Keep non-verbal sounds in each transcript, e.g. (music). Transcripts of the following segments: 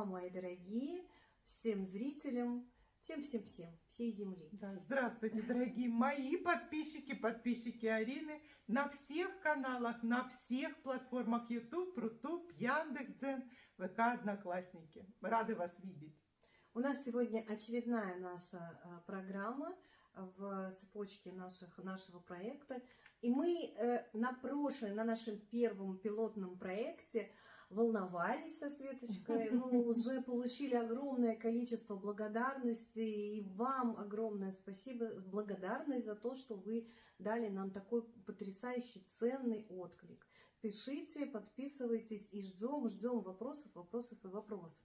вам, мои дорогие, всем зрителям, всем-всем-всем, всей земли. Да, здравствуйте, дорогие мои подписчики, подписчики Арины на всех каналах, на всех платформах YouTube, Рутуб, Яндекс.Дзен, ВК, Одноклассники. Рады вас видеть. У нас сегодня очередная наша а, программа в цепочке наших, нашего проекта. И мы э, на прошлой, на нашем первом пилотном проекте волновались со Светочкой, (laughs) ну, уже получили огромное количество благодарности, и вам огромное спасибо, благодарность за то, что вы дали нам такой потрясающий, ценный отклик. Пишите, подписывайтесь и ждем, ждем вопросов, вопросов и вопросов.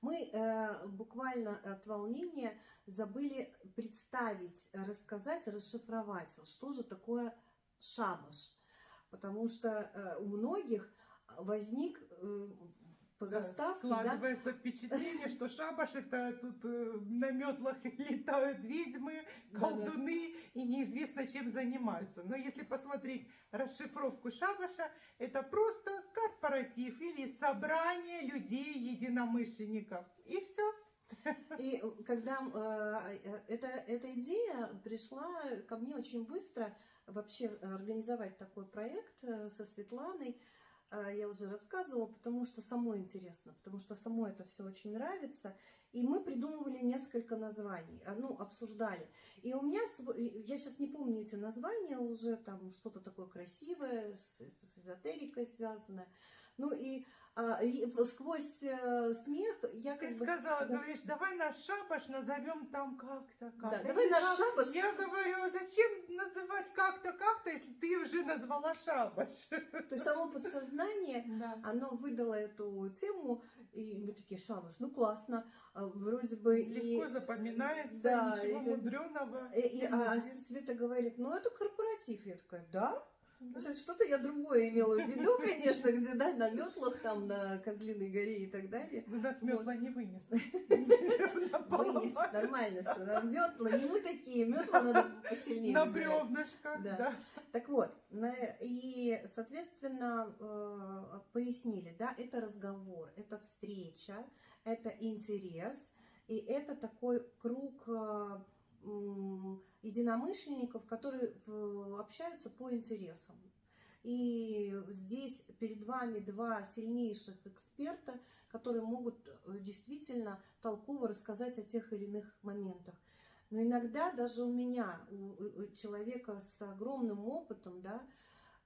Мы э, буквально от волнения забыли представить, рассказать, расшифровать, что же такое шабаш. Потому что э, у многих возник по заставке. Складывается да? впечатление, что шабаш это тут э, на метлах (laughs) летают ведьмы, колдуны да, да. и неизвестно чем занимаются. Но если посмотреть расшифровку шабаша, это просто корпоратив или собрание людей, единомышленников. И все. И когда э, эта, эта идея пришла ко мне очень быстро, вообще организовать такой проект э, со Светланой, я уже рассказывала, потому что самой интересно, потому что самой это все очень нравится. И мы придумывали несколько названий, а, ну, обсуждали. И у меня, я сейчас не помню эти названия уже, там что-то такое красивое, с эзотерикой связанное. Ну и а, сквозь э, смех я как Ты бы... сказала, да. говоришь, давай наш шабаш назовем там как-то, как Да, давай наш шабаш. Я говорю, зачем называть как-то, как-то, если ты уже назвала шабаш? То есть само подсознание, (laughs) да. оно выдало эту тему, и мы такие, шабаш, ну классно, а, вроде бы... Легко и... запоминается, да, ничего и, мудреного. И, и, а Света говорит, ну это корпоратив. Я такая, да? Что-то я другое имела в виду, (laughs) конечно, где, да, на метлах, там, на Козлиной горе и так далее. Ну, нас метла вот. не вынес. (laughs) Вынес, нормально все. Метла, не мы такие, метла надо посильнее. На бревнышко, да. Так вот, и, соответственно, э, пояснили, да, это разговор, это встреча, это интерес, и это такой круг э, единомышленников, которые общаются по интересам. И здесь перед вами два сильнейших эксперта, которые могут э, действительно толково рассказать о тех или иных моментах. Но иногда даже у меня, у человека с огромным опытом, да,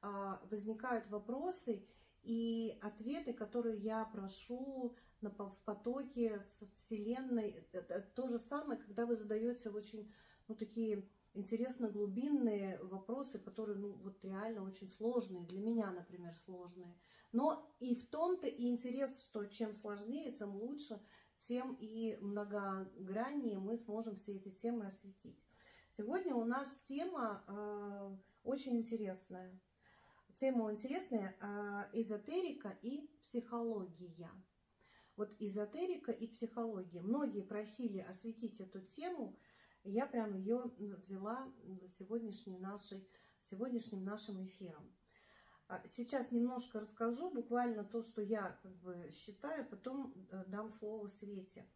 а, возникают вопросы, и ответы, которые я прошу в потоке с Вселенной, это то же самое, когда вы задаете очень, ну, такие интересно глубинные вопросы, которые, ну, вот реально очень сложные, для меня, например, сложные. Но и в том-то и интерес, что чем сложнее, тем лучше, тем и многограннее мы сможем все эти темы осветить. Сегодня у нас тема э, очень интересная. Тема интересная а, эзотерика и психология. Вот эзотерика и психология. Многие просили осветить эту тему, я прям ее взяла сегодняшней нашей, сегодняшним нашим эфиром. А, сейчас немножко расскажу, буквально то, что я как бы считаю, потом э, дам слово Свете.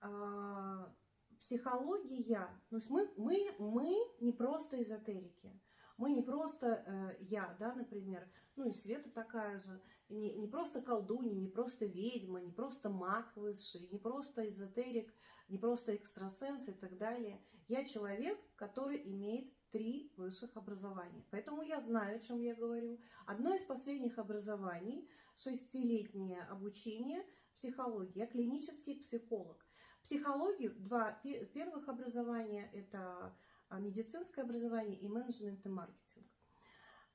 А, психология, ну, мы, мы, мы не просто эзотерики. Мы не просто э, я, да, например, ну и Света такая же, не, не просто колдунья, не просто ведьма, не просто маг высший, не просто эзотерик, не просто экстрасенс и так далее. Я человек, который имеет три высших образования. Поэтому я знаю, о чем я говорю. Одно из последних образований, шестилетнее обучение психологии. Я клинический психолог. Психологию, два первых образования, это медицинское образование и менеджмент и маркетинг.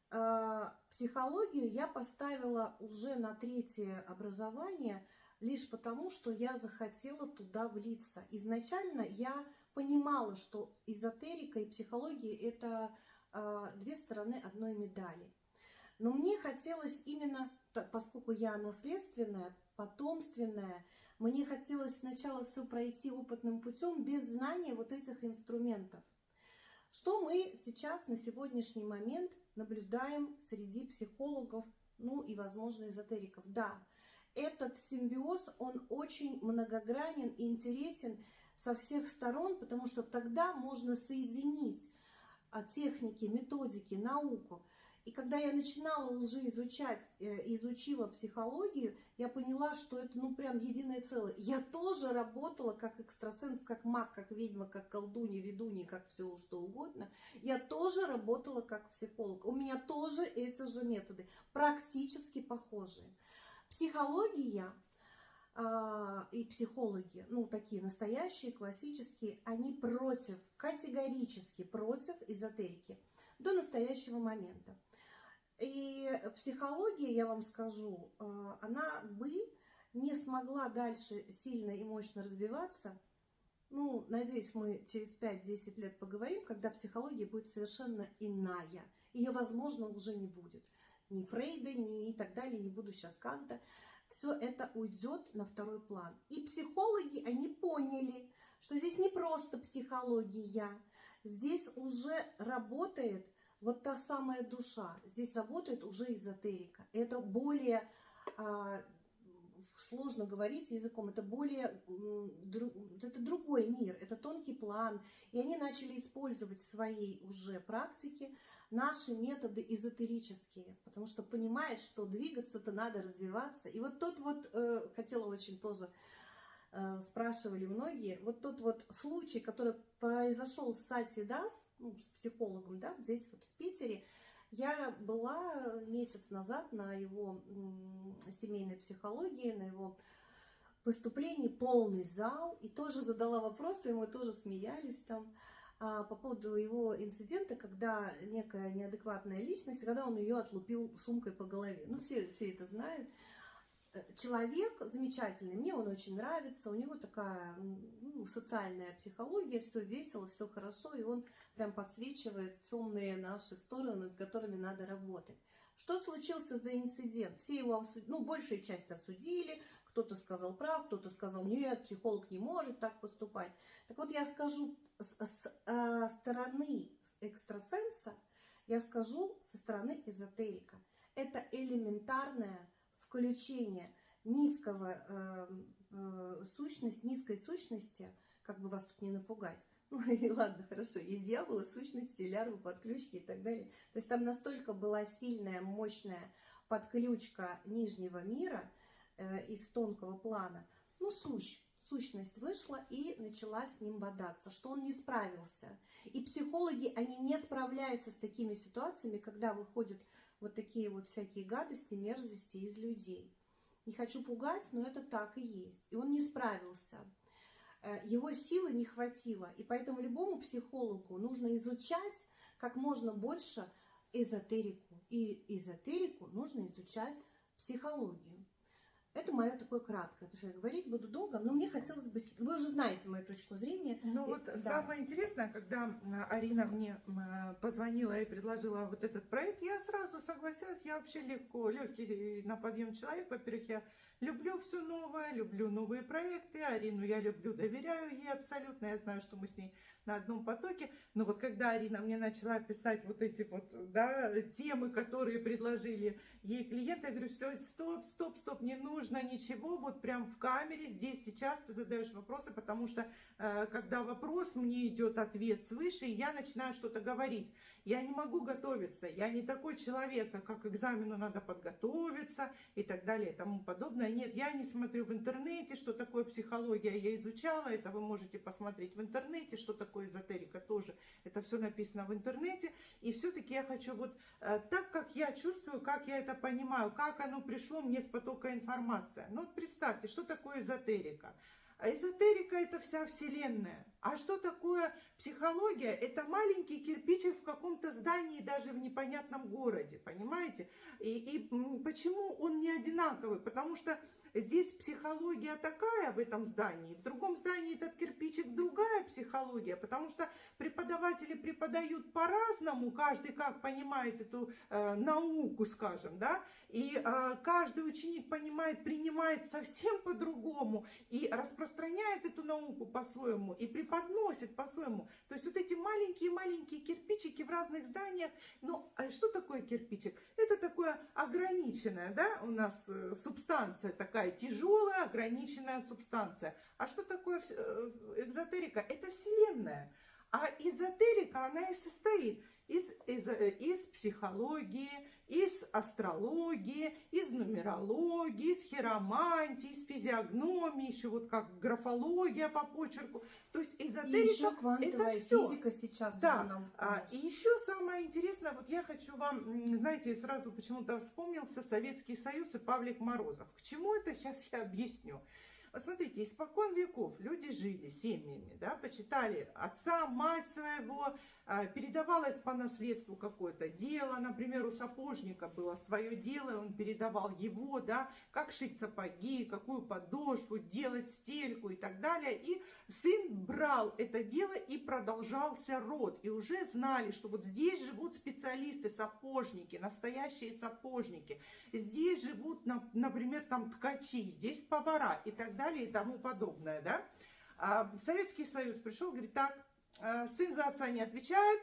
А, психологию я поставила уже на третье образование лишь потому, что я захотела туда влиться. Изначально я понимала, что эзотерика и психология – это а, две стороны одной медали. Но мне хотелось именно, поскольку я наследственная, потомственная, мне хотелось сначала все пройти опытным путем без знания вот этих инструментов – что мы сейчас на сегодняшний момент наблюдаем среди психологов, ну и, возможно, эзотериков? Да, этот симбиоз, он очень многогранен и интересен со всех сторон, потому что тогда можно соединить а, техники, методики, науку. И когда я начинала уже изучать, э, изучила психологию, я поняла, что это ну прям единое целое. Я тоже работала как экстрасенс, как маг, как ведьма, как колдунья, ведунья, как все что угодно. Я тоже работала как психолог. У меня тоже эти же методы, практически похожие. Психология а, и психологи, ну такие настоящие, классические, они против, категорически против эзотерики до настоящего момента. И психология, я вам скажу, а, она бы не смогла дальше сильно и мощно развиваться. Ну, надеюсь, мы через 5-10 лет поговорим, когда психология будет совершенно иная. Ее, возможно, уже не будет. Ни Фрейда, ни и так далее, не буду сейчас Канта. Все это уйдет на второй план. И психологи, они поняли, что здесь не просто психология. Здесь уже работает вот та самая душа. Здесь работает уже эзотерика. Это более, а, сложно говорить языком, это более, это другой мир, это тонкий план. И они начали использовать в своей уже практике наши методы эзотерические, потому что понимают, что двигаться-то надо развиваться. И вот тот вот, э, хотела очень тоже Э, спрашивали многие, вот тот вот случай, который произошел с Сати Дас, ну, с психологом, да, здесь вот в Питере, я была месяц назад на его семейной психологии, на его выступлении, полный зал, и тоже задала вопросы, и мы тоже смеялись там а, по поводу его инцидента, когда некая неадекватная личность, когда он ее отлупил сумкой по голове. Ну, все, все это знают. Человек замечательный, мне он очень нравится, у него такая ну, социальная психология, все весело, все хорошо, и он прям подсвечивает темные наши стороны, над которыми надо работать. Что случился за инцидент? Все его ну, большая часть осудили, кто-то сказал прав, кто-то сказал нет, психолог не может так поступать. Так вот, я скажу с, с э, стороны экстрасенса, я скажу со стороны эзотерика. Это элементарная включение низкого э, э, сущность, низкой сущности, как бы вас тут не напугать. (laughs) Ну и ладно, хорошо, есть дьяволы, сущности, лярвы, подключки и так далее. То есть там настолько была сильная, мощная подключка нижнего мира э, из тонкого плана. Ну, сущ, сущность вышла и начала с ним бодаться, что он не справился. И психологи, они не справляются с такими ситуациями, когда выходят вот такие вот всякие гадости, мерзости из людей. Не хочу пугать, но это так и есть. И он не справился. Э, его силы не хватило. И поэтому любому психологу нужно изучать как можно больше эзотерику. И эзотерику нужно изучать психологию. Это мое такое краткое, потому что я говорить буду долго, но мне хотелось бы... Вы уже знаете мою точку зрения. Ну вот да. самое интересное, когда Арина мне позвонила и предложила вот этот проект, я сразу согласилась, я вообще легко, легкий на подъем человек. Во-первых, я люблю все новое, люблю новые проекты, Арину я люблю, доверяю ей абсолютно, я знаю, что мы с ней на одном потоке. Но вот когда Арина мне начала писать вот эти вот да, темы, которые предложили ей клиенты, я говорю, все, стоп, стоп, стоп, не нужно ничего, вот прям в камере, здесь сейчас ты задаешь вопросы, потому что э, когда вопрос, мне идет ответ свыше, и я начинаю что-то говорить. Я не могу готовиться, я не такой человек, а как экзамену надо подготовиться и так далее и тому подобное. Нет, я не смотрю в интернете, что такое психология, я изучала, это вы можете посмотреть в интернете, что такое эзотерика тоже, это все написано в интернете. И все-таки я хочу вот э, так, как я чувствую, как я это понимаю, как оно пришло мне с потока информации. Ну вот представьте, что такое эзотерика? Эзотерика – это вся Вселенная. А что такое психология? Это маленький кирпичик в каком-то здании, даже в непонятном городе, понимаете? И, и почему он не одинаковый? Потому что здесь психология такая в этом здании, в другом здании этот кирпичик другая психология, потому что преподаватели преподают по-разному, каждый как понимает эту э, науку, скажем, да, и э, каждый ученик понимает, принимает совсем по-другому, и распространяет эту науку по-своему и преподносит по-своему. То есть вот эти маленькие-маленькие кирпичики в разных зданиях. Ну, а что такое кирпичик? Это такое ограниченная, да, у нас э, субстанция такая тяжелая, ограниченная субстанция. А что такое э, экзотерика? Это Вселенная. А эзотерика, она и состоит из, из, из психологии, из астрологии, из нумерологии, из хиромантии, из физиогномии, еще вот как графология по почерку. То есть эзотерика и еще квантовая это все. физика сейчас да. нам а, И еще самое интересное, вот я хочу вам, знаете, сразу почему-то вспомнился Советский Союз и Павлик Морозов. К чему это сейчас я объясню. Посмотрите, испокон веков люди жили семьями, да, почитали отца, мать своего, а, передавалось по наследству какое-то дело, например, у сапожника было свое дело, он передавал его, да, как шить сапоги, какую подошву, делать стельку и так далее. И сын брал это дело и продолжался род. И уже знали, что вот здесь живут специалисты, сапожники, настоящие сапожники. Здесь живут, например, там ткачи, здесь повара и так далее и тому подобное, да. А Советский Союз пришел, говорит, так, Э, сын за отца не отвечает,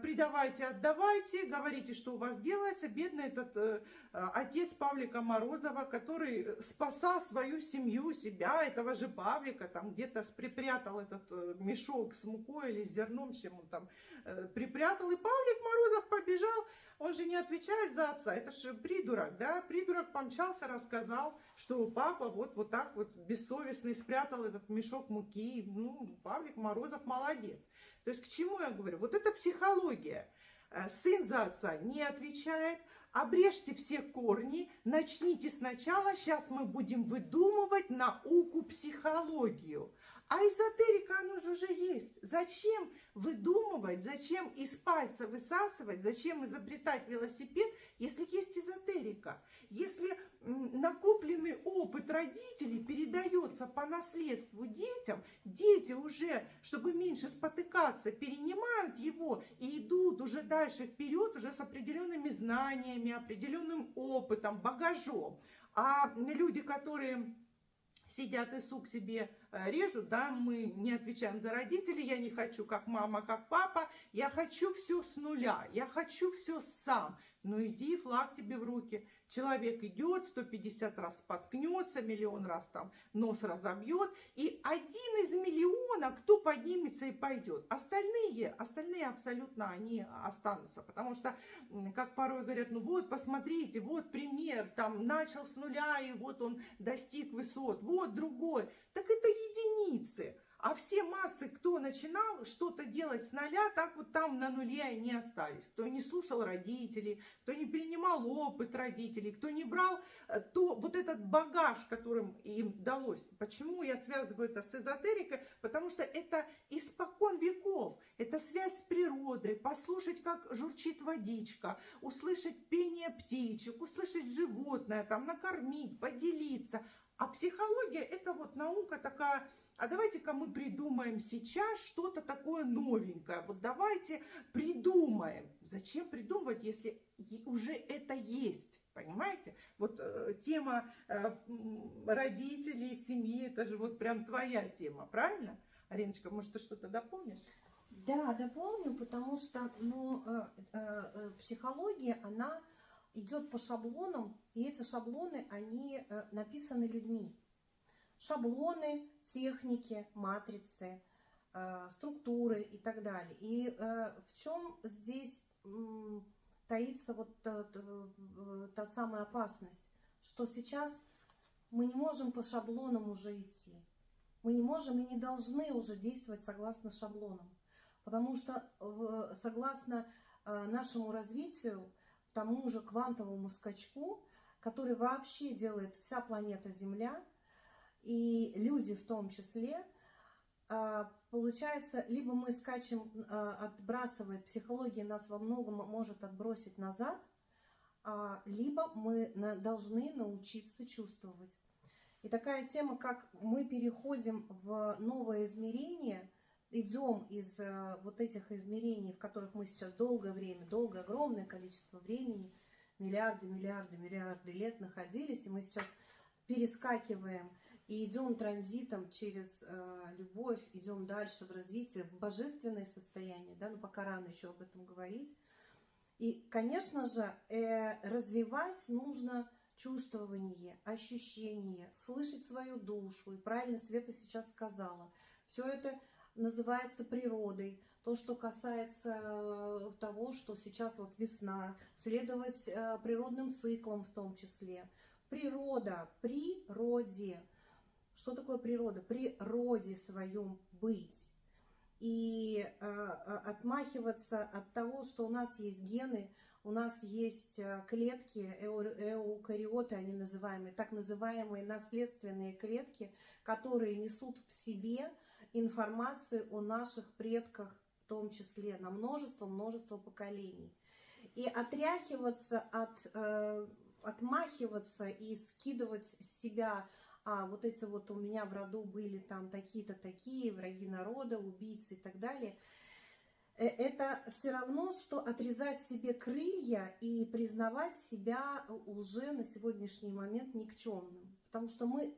придавайте, отдавайте, говорите, что у вас делается. Бедный этот э, отец Павлика Морозова, который спасал свою семью, себя, этого же Павлика, там где-то припрятал этот мешок с мукой или с зерном, чем он там припрятал. И Павлик Морозов побежал, он же не отвечает за отца, это же придурок, да? Придурок помчался, рассказал, что папа вот, вот так вот бессовестный спрятал этот мешок муки. Ну, Павлик Морозов молодец. То есть к чему я говорю? Вот это психология. Э, сын за отца не отвечает, обрежьте все корни, начните сначала, сейчас мы будем выдумывать науку психологию. А эзотерика, оно же уже есть. Зачем выдумывать, зачем из пальца высасывать, зачем изобретать велосипед, если есть эзотерика? Если накопленный опыт родителей передается по наследству детям, дети уже, чтобы меньше спотыкаться, перенимают его и идут уже дальше вперед уже с определенными знаниями, определенным опытом, багажом. А люди, которые сидят и сук себе э, режут, да, мы не отвечаем за родителей, я не хочу как мама, как папа, я хочу все с нуля, я хочу все сам. Ну иди, флаг тебе в руки. Человек идет, 150 раз споткнется, миллион раз там нос разобьет, и один из миллиона, кто поднимется и пойдет. Остальные, остальные абсолютно они останутся, потому что, как порой говорят, ну вот, посмотрите, вот пример, там начал с нуля, и вот он достиг высот, вот другой. Так это единицы. А все массы, кто начинал что-то делать с нуля, так вот там на нуле они остались. Кто не слушал родителей, кто не перенимал опыт родителей, кто не брал э, то, вот этот багаж, которым им далось. Почему я связываю это с эзотерикой? Потому что это испокон веков. Это связь с природой, послушать, как журчит водичка, услышать пение птичек, услышать животное, там, накормить, поделиться. А психология это вот наука такая а давайте-ка мы придумаем сейчас что-то такое новенькое. Вот давайте придумаем. Зачем придумывать, если уже это есть? Понимаете? Вот э, тема э, родителей, семьи, это же вот прям твоя тема, правильно? Ариночка, может, ты что-то дополнишь? Да, дополню, потому что ну, э, э, э, психология, она идет по шаблонам, и эти шаблоны, они э, написаны людьми шаблоны, техники, матрицы, э, структуры и так далее. И э, в чем здесь таится вот та, та самая опасность, что сейчас мы не можем по шаблонам уже идти. Мы не можем и не должны уже действовать согласно шаблонам. Потому что согласно э, нашему развитию, тому же квантовому скачку, который вообще делает вся планета Земля, и люди в том числе, а, получается, либо мы скачем, а, отбрасывает, психология нас во многом может отбросить назад, а, либо мы должны научиться чувствовать. И такая тема, как мы переходим в новое измерение, идем из вот этих измерений, в которых мы сейчас долгое время, долгое, огромное количество времени, миллиарды, миллиарды, миллиарды лет находились, и мы сейчас перескакиваем и идем транзитом через э, любовь, идем дальше в развитие, в божественное состояние, да, но пока рано еще об этом говорить. И, конечно же, э, развивать нужно чувствование, ощущение, слышать свою душу. И правильно Света сейчас сказала. Все это называется природой. То, что касается э, того, что сейчас вот весна, следовать э, природным циклам в том числе. Природа, природе. Что такое природа? Природе своем быть. И э, отмахиваться от того, что у нас есть гены, у нас есть клетки, эукариоты, они называемые, так называемые наследственные клетки, которые несут в себе информацию о наших предках, в том числе на множество-множество поколений. И отряхиваться от, э, отмахиваться и скидывать с себя, а вот эти вот у меня в роду были там такие-то такие, враги народа, убийцы и так далее, э, это все равно, что отрезать себе крылья и признавать себя уже на сегодняшний момент никчемным. Потому что мы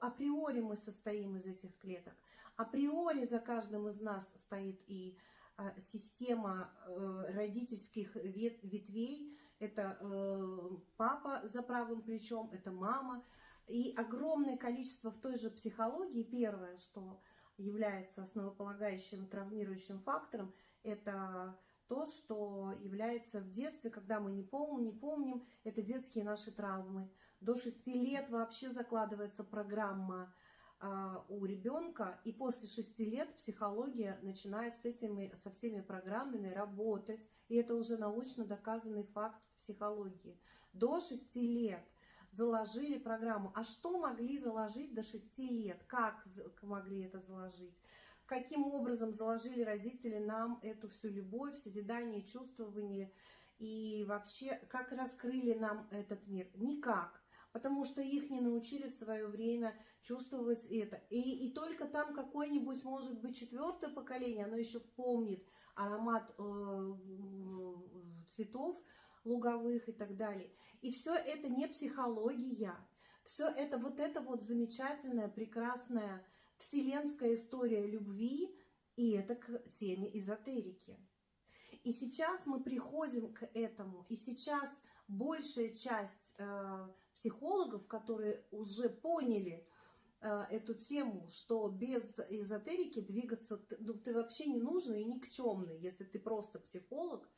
априори мы состоим из этих клеток априори за каждым из нас стоит и а, система э, родительских ветвей. Это э, папа за правым плечом, это мама. И огромное количество в той же психологии. Первое, что является основополагающим травмирующим фактором, это то, что является в детстве, когда мы не помним, не помним, это детские наши травмы. До 6 лет вообще закладывается программа а, у ребенка, и после шести лет психология начинает с этими, со всеми программами работать, и это уже научно доказанный факт в психологии. До шести лет заложили программу. А что могли заложить до шести лет? Как могли это заложить? Каким образом заложили родители нам эту всю любовь, созидание, чувствование и вообще как раскрыли нам этот мир? Никак потому что их не научили в свое время чувствовать это. И, и только там какое-нибудь, может быть, четвертое поколение, оно еще помнит аромат э, цветов луговых и так далее. И все это не психология, все это вот это вот замечательная, прекрасная вселенская история любви, и это к теме эзотерики. И сейчас мы приходим к этому, и сейчас большая часть э, психологов, которые уже поняли э, эту тему, что без эзотерики двигаться ну, ты вообще не нужен и никчемный, если ты просто психолог.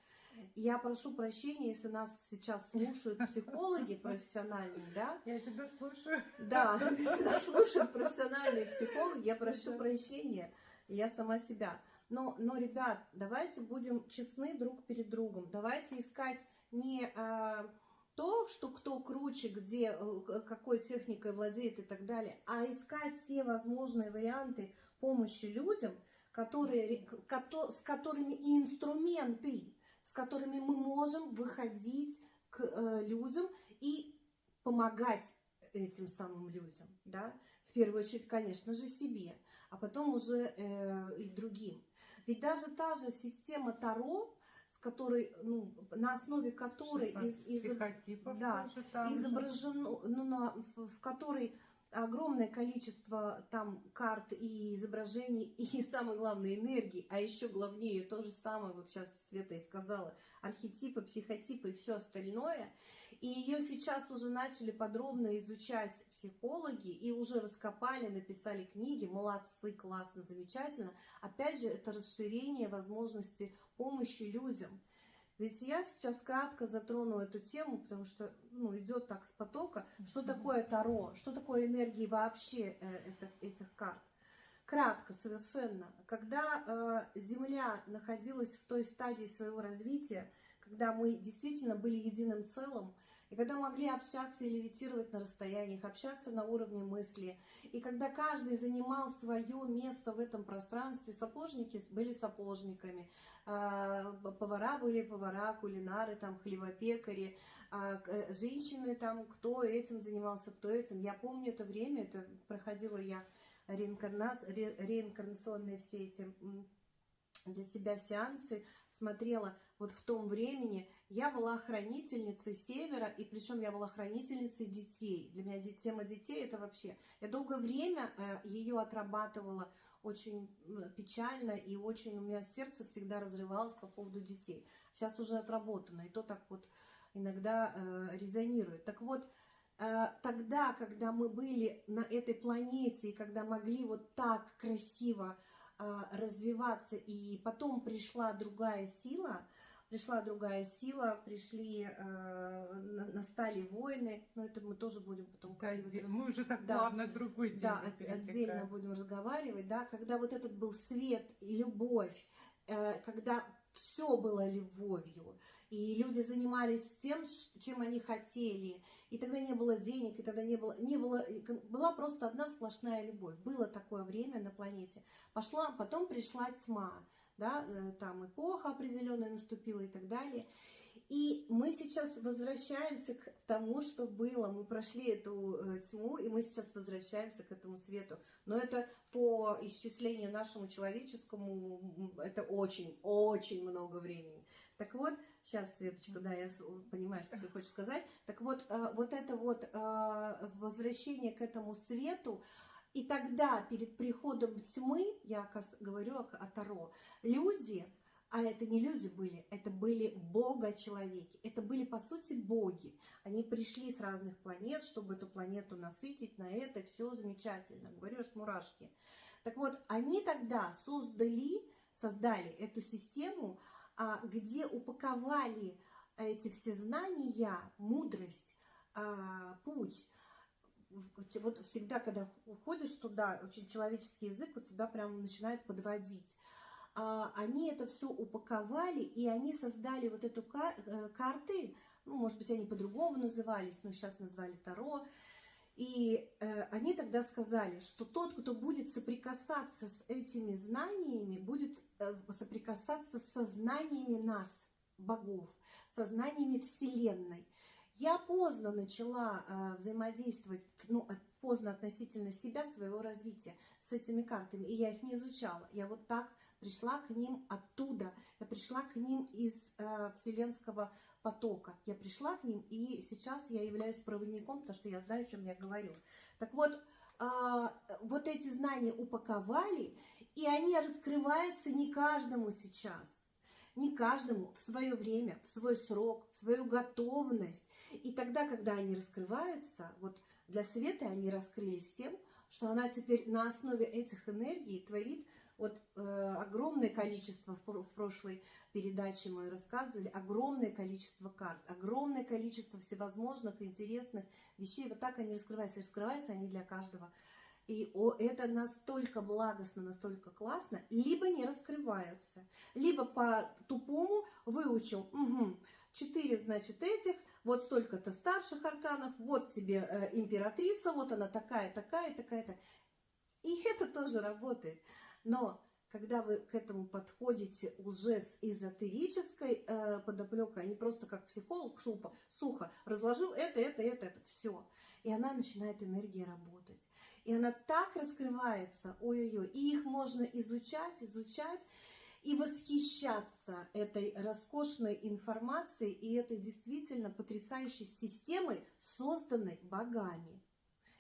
Я прошу прощения, если нас сейчас слушают (laughs) психологи профессиональные, да? Я тебя слушаю. Да, (laughs) если нас слушают профессиональные психологи, я прошу прощения, я сама себя. Но, но, ребят, давайте будем честны друг перед другом. Давайте искать не а, то, что кто круче, где, э, какой техникой владеет и так далее, а искать все возможные варианты помощи людям, которые, с которыми и инструменты, которыми мы можем выходить к э, людям и помогать этим самым людям, да, в первую очередь, конечно же, себе, а потом уже э, и другим. Ведь даже та же система Таро, с которой, ну, на основе которой из, из, да, изображено, ну, на, в, в которой огромное количество там карт и изображений, и самое главное энергии, а еще главнее то же самое, вот сейчас Света и сказала, архетипы, психотипы и все остальное. И ее сейчас уже начали подробно изучать психологи и уже раскопали, написали книги. Молодцы, классно, замечательно. Опять же, это расширение возможности помощи людям. Ведь я сейчас кратко затрону эту тему, потому что ну, идет так с потока. Что такое Таро? Что такое энергии вообще э, это, этих карт? Кратко, совершенно. Когда э, Земля находилась в той стадии своего развития, когда мы действительно были единым целым, и когда могли общаться и левитировать на расстояниях, общаться на уровне мысли, и когда каждый занимал свое место в этом пространстве, сапожники были сапожниками, а, повара были повара, кулинары, там, хлебопекари, э, женщины там, кто этим занимался, кто этим. Я помню это время, это проходила я реинкарнация, ре, реинкарнационные все эти для себя сеансы смотрела вот в том времени, я была хранительницей Севера, и причем я была хранительницей детей. Для меня тема детей это вообще... Я долгое время э, ее отрабатывала очень печально, и очень у меня сердце всегда разрывалось по поводу детей. Сейчас уже отработано, и то так вот иногда э, резонирует. Так вот, э, тогда, когда мы были на этой планете, и когда могли вот так красиво э, развиваться, и потом пришла другая сила, пришла другая сила, пришли, э, настали войны, но это мы тоже будем потом... Да, мы уже так да, плавно к другой теме Да, отдельно будем разговаривать, да, когда вот этот был свет и любовь, э, когда все было любовью, и люди занимались тем, чем они хотели, и тогда не было денег, и тогда не было, не было, была просто одна сплошная любовь. Было такое время на планете. Пошла, потом пришла тьма, да, э, там эпоха определенная наступила и так далее. И мы сейчас возвращаемся к тому, что было. Мы прошли эту э, тьму, и мы сейчас возвращаемся к этому свету. Но это по исчислению нашему человеческому, это очень-очень много времени. Так вот, сейчас, Светочка, да, я понимаю, что ты хочешь сказать. Так вот, э, вот это вот э, возвращение к этому свету, и тогда, перед приходом тьмы, я говорю о Таро, люди, а это не люди были, это были бога-человеки, это были, по сути, боги. Они пришли с разных планет, чтобы эту планету насытить, на это все замечательно, говорю, аж мурашки. Так вот, они тогда создали, создали эту систему, где упаковали эти все знания, мудрость, а, путь. Вот всегда, когда уходишь туда, очень человеческий язык у тебя прям начинает подводить. А, они это все упаковали, и они создали вот эту э, карты, ну, может быть, они по-другому назывались, но сейчас назвали Таро, и э, они тогда сказали, что тот, кто будет соприкасаться с этими знаниями, будет э, соприкасаться со знаниями нас, богов, со знаниями Вселенной. Я поздно начала э, взаимодействовать, ну, поздно относительно себя, своего развития с этими картами, и я их не изучала. Я вот так пришла к ним оттуда, я пришла к ним из э, вселенского потока. Я пришла к ним, и сейчас я являюсь проводником, потому что я знаю, о чем я говорю. Так вот, э, вот эти знания упаковали, и они раскрываются не каждому сейчас. Не каждому в свое время, в свой срок, в свою готовность. И тогда, когда они раскрываются, вот для Светы они раскрылись тем, что она теперь на основе этих энергий творит вот э, огромное количество, в, в прошлой передаче мы рассказывали, огромное количество карт, огромное количество всевозможных интересных вещей. Вот так они раскрываются. Раскрываются они для каждого. И о, это настолько благостно, настолько классно, либо не раскрываются, либо по тупому выучил, угу, 4, значит, этих, вот столько-то старших арканов, вот тебе э, императрица, вот она такая, такая, такая-то. И это тоже работает. Но когда вы к этому подходите уже с эзотерической э, подоплекой, а не просто как психолог супа, сухо разложил это, это, это, это, все. И она начинает энергия работать. И она так раскрывается, ой-ой-ой, и их можно изучать, изучать, и восхищаться этой роскошной информацией и этой действительно потрясающей системой, созданной богами.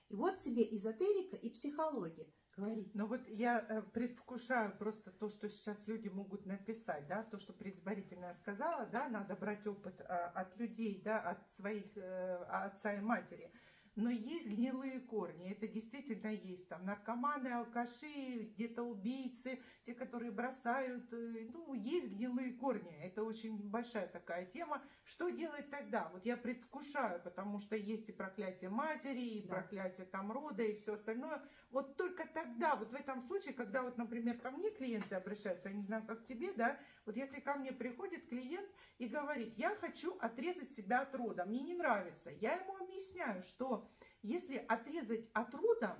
И вот тебе эзотерика и психология. Говори. Ну вот я э, предвкушаю просто то, что сейчас люди могут написать, да, то, что предварительно я сказала, да, надо брать опыт а, от людей, да, от своих э, отца и матери. Но есть гнилые корни, это действительно есть. Там наркоманы, алкаши, где-то убийцы, те, которые бросают. Э, ну, есть гнилые корни. Это очень большая такая тема. Что делать тогда? Вот я предвкушаю, потому что есть и проклятие матери, и да. проклятие там рода, и все остальное. Вот только тогда, вот в этом случае, когда вот, например, ко мне клиенты обращаются, я не знаю, как тебе, да, вот если ко мне приходит клиент и говорит, я хочу отрезать себя от рода, мне не нравится, я ему объясняю, что если отрезать от рода,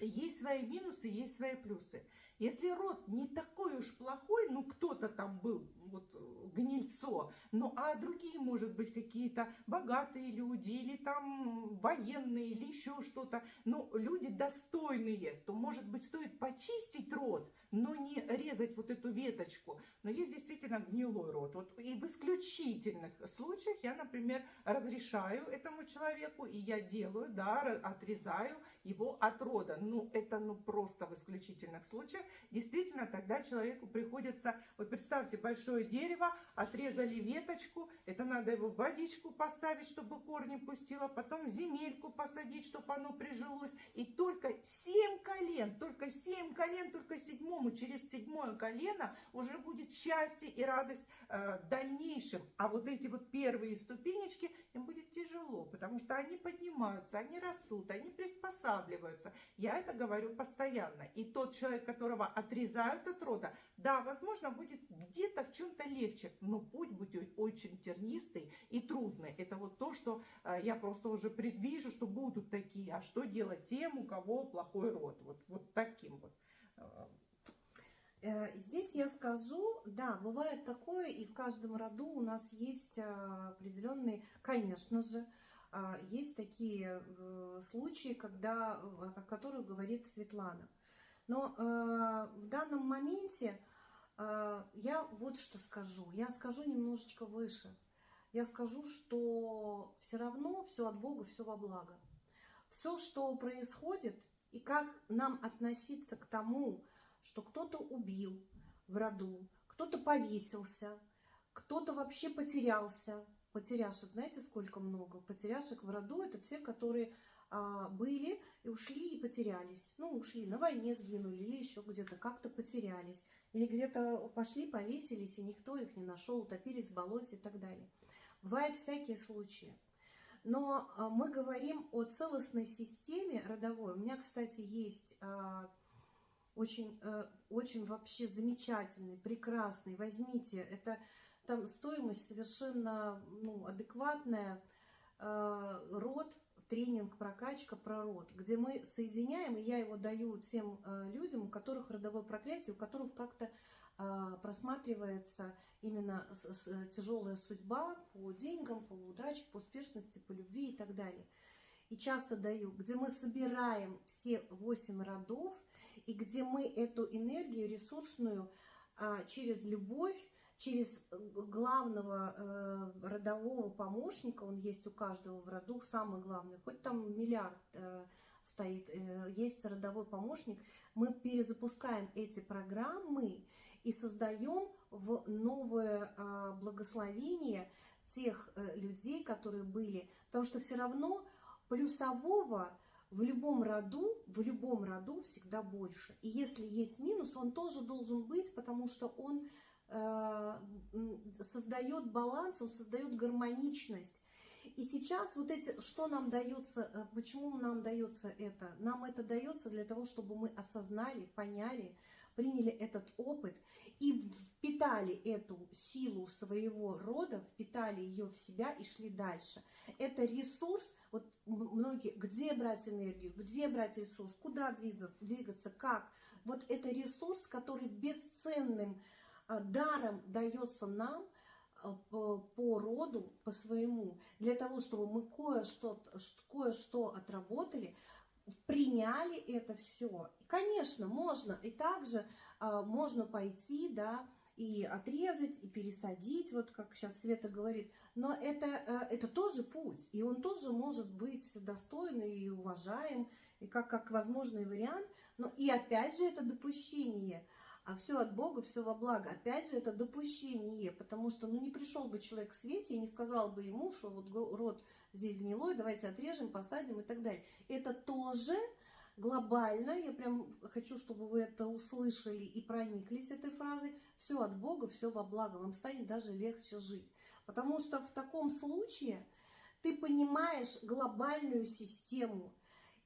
есть свои минусы, есть свои плюсы. Если род не такой уж плохой, ну кто-то там был, вот э, гнильцо. Ну а другие, может быть, какие-то богатые люди или там военные или еще что-то. Ну, люди достойные, то, может быть, стоит почистить рот, но не резать вот эту веточку. Но есть действительно гнилой рот. Вот и в исключительных случаях я, например, разрешаю этому человеку, и я делаю, да, отрезаю его от рода. Ну, это ну просто в исключительных случаях. Действительно, тогда человеку приходится, вот представьте, большое дерево, отрезали веточку, это надо его в водичку поставить, чтобы корни пустило, потом земельку посадить, чтобы оно прижилось. И только семь колен, только семь колен, только седьмому, через седьмое колено уже будет счастье и радость э, дальнейшим. А вот эти вот первые ступенечки, им будет тяжело, потому что они поднимаются, они растут, они приспосабливаются. Я это говорю постоянно. И тот человек, которого отрезают от рода, да, возможно, будет где-то в чем-то легче, но путь будет очень тернистый и трудный. Это вот то, что э, я просто уже предвижу, что будут такие. А что делать тем, у кого плохой род? Вот, вот таким вот. Э, здесь я скажу, да, бывает такое, и в каждом роду у нас есть а, определенные, конечно же, есть такие э, случаи, когда, о которых говорит Светлана. Но э, в данном моменте я вот что скажу. Я скажу немножечко выше. Я скажу, что все равно все от Бога, все во благо. Все, что происходит, и как нам относиться к тому, что кто-то убил в роду, кто-то повесился, кто-то вообще потерялся. Потеряшек, знаете, сколько много? Потеряшек в роду – это те, которые а, были и ушли и потерялись. Ну, ушли, на войне сгинули или еще где-то как-то потерялись. Или где-то пошли, повесились, и никто их не нашел, утопились в болоте и так далее. Бывают всякие случаи. Но а, мы говорим о целостной системе родовой. У меня, кстати, есть а, очень, э, очень вообще замечательный, прекрасный. Возьмите, это там стоимость совершенно ну, адекватная. Э, род, тренинг, прокачка про род, где мы соединяем, и я его даю тем э, людям, у которых родовое проклятие, у которых как-то просматривается именно тяжелая судьба по деньгам, по удаче, по успешности, по любви и так далее. И часто даю, где мы собираем все восемь родов, и где мы эту энергию ресурсную а, через любовь, через главного э, родового помощника, он есть у каждого в роду, самый главный, хоть там миллиард э, стоит, э, есть родовой помощник, мы перезапускаем эти программы и создаем в новое э, благословение тех э, людей, которые были, потому что все равно плюсового в любом роду, в любом роду всегда больше. И если есть минус, он тоже должен быть, потому что он создает баланс, он создает гармоничность. И сейчас вот эти, что нам дается, э, почему нам дается это? Нам это дается для того, чтобы мы осознали, поняли, приняли этот опыт и впитали эту силу своего рода, впитали ее в себя и шли дальше. Это ресурс, вот многие, где брать энергию, где брать ресурс, куда двигаться, двигаться как. Вот это ресурс, который бесценным даром дается нам а, по, по роду, по своему, для того, чтобы мы кое-что кое -что отработали, приняли это все. Конечно, можно и также а, можно пойти, да, и отрезать, и пересадить, вот как сейчас Света говорит. Но это, э, это тоже путь, и он тоже может быть достойный и уважаем, и как, как возможный вариант. Но и опять же это допущение. А все от Бога, все во благо. Опять же, это допущение, потому что ну, не пришел бы человек к свете и не сказал бы ему, что вот род здесь гнилой, давайте отрежем, посадим и так далее. Это тоже глобально, я прям хочу, чтобы вы это услышали и прониклись этой фразой, все от Бога, все во благо, вам станет даже легче жить. Потому что в таком случае ты понимаешь глобальную систему.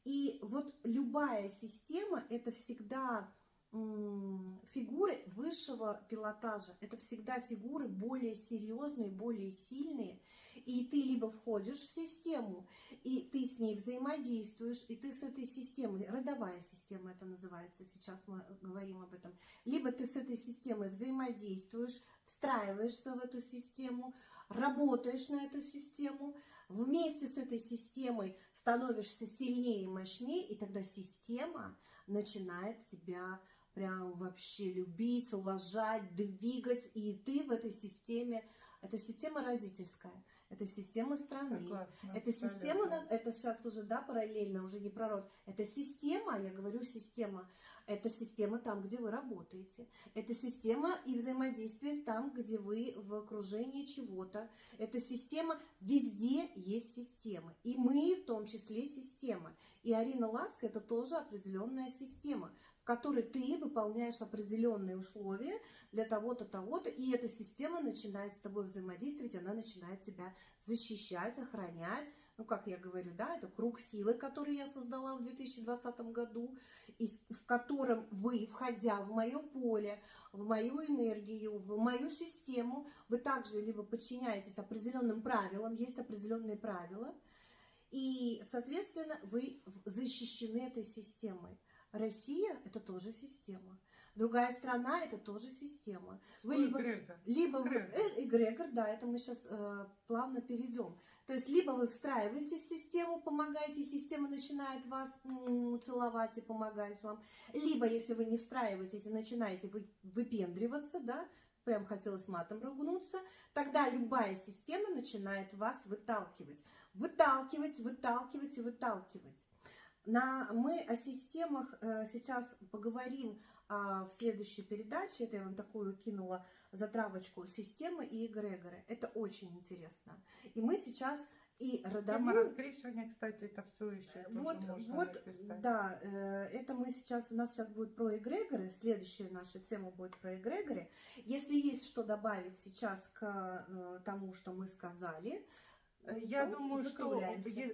И вот любая система – это всегда фигуры высшего пилотажа. Это всегда фигуры более серьезные, более сильные. И ты либо входишь в систему, и ты с ней взаимодействуешь, и ты с этой системой, родовая система это называется, сейчас мы говорим об этом, либо ты с этой системой взаимодействуешь, встраиваешься в эту систему, работаешь на эту систему, вместе с этой системой становишься сильнее и мощнее, и тогда система начинает тебя прям вообще любить, уважать, двигать, и ты в этой системе, это система родительская, это система страны, Согласна, это система, абсолютно. это сейчас уже, да, параллельно, уже не про род, это система, я говорю система, это система там, где вы работаете, это система и взаимодействие там, где вы в окружении чего-то, это система, везде есть система, и мы в том числе система, и Арина Ласка это тоже определенная система, которой ты выполняешь определенные условия для того-то, того-то, и эта система начинает с тобой взаимодействовать, она начинает тебя защищать, охранять. Ну, как я говорю, да, это круг силы, который я создала в 2020 году, и в котором вы, входя в мое поле, в мою энергию, в мою систему, вы также либо подчиняетесь определенным правилам, есть определенные правила, и, соответственно, вы защищены этой системой. Россия – это тоже система. Другая страна – это тоже система. Вы Ой, либо Грегор, либо вы, Эгрегор. э, эгрегор, да, это мы сейчас плавно перейдем. То есть либо вы встраиваетесь в систему, помогаете, система начинает вас м, целовать и помогать вам, либо если вы не встраиваетесь и начинаете вы, выпендриваться, да, прям хотелось матом ругнуться, тогда любая система начинает вас выталкивать. Выталкивать, выталкивать и выталкивать. На, мы о системах э, сейчас поговорим а, в следующей передаче. Это я вам такую кинула затравочку системы и эгрегоры. Это очень интересно. И мы сейчас и Тема родовую... раскрещивания, кстати, это все еще Вот, можно вот, написать. да, э, это мы сейчас, у нас сейчас будет про эгрегоры, следующая наша тема будет про эгрегоры. Если есть что добавить сейчас к э, тому, что мы сказали, Э, Я то думаю, что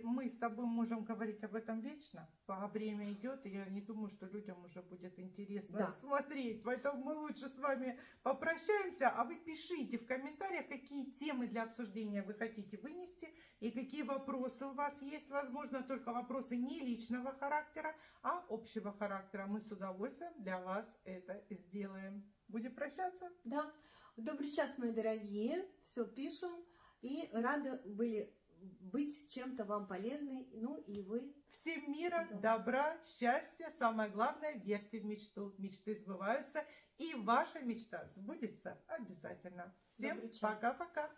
мы с тобой можем говорить об этом вечно, а время идет, и я не думаю, что людям уже будет интересно Да. смотреть. Поэтому мы лучше с вами попрощаемся, а вы пишите в комментариях, какие темы для обсуждения вы хотите вынести и какие вопросы у вас есть. Возможно, только вопросы не личного характера, а общего характера. Мы с удовольствием для вас это сделаем. Будем прощаться? Да. Добрый час, мои дорогие. Все пишем. И рады были быть чем-то вам полезной. Ну и вы. Всем мира, Да. добра, счастья. Самое главное, верьте в мечту. Мечты сбываются, и ваша мечта сбудется обязательно. Всем пока-пока.